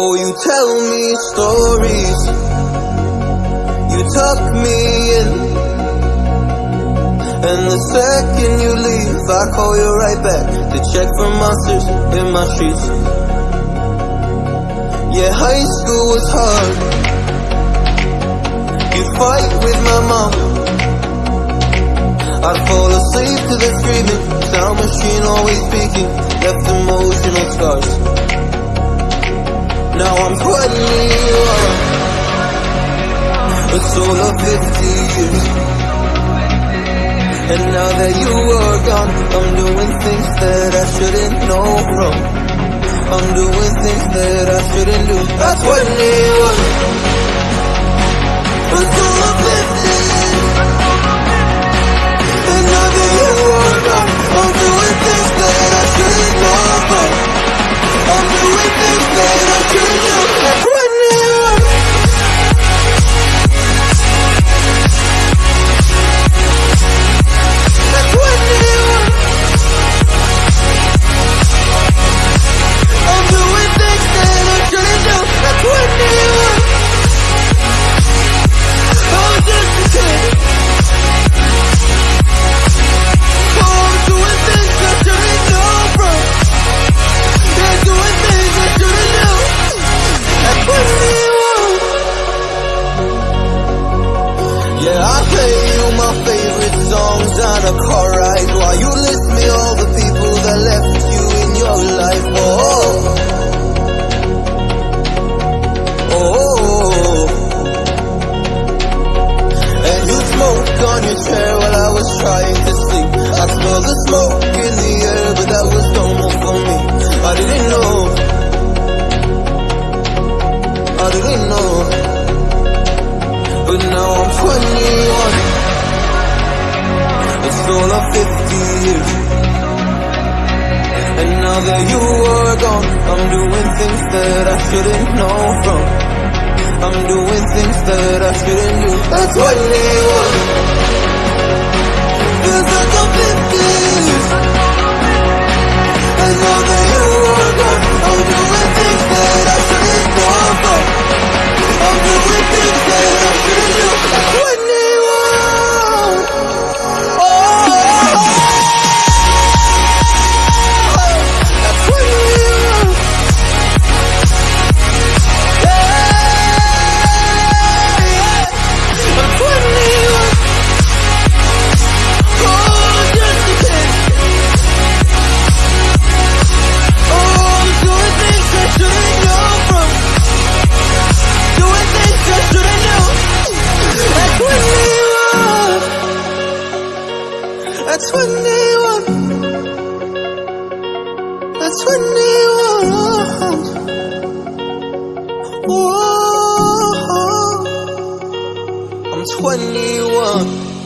Oh, you tell me stories. You tuck me in. And the second you leave, I call you right back to check for monsters in my sheets. Yeah, high school was hard. You fight with my mom. I'd fall asleep to the screaming, sound machine always speaking, left emotional scars. I'm 21, a soul of 50 years. And now that you are gone, I'm doing things that I shouldn't know from. I'm doing things that I shouldn't do. That's 21, a a car ride while you list me all the people that left you in your life. Oh, oh, and you smoked on your chair while I was trying to sleep. I smell the smoke in the air, but that was normal for me. I didn't know. I didn't know. But now I'm 21. All of 50 years. And now that you are gone, I'm doing things that I shouldn't know from. I'm doing things that I shouldn't do. That's 21. Feels At 21. At 21. Whoa. I'm 21.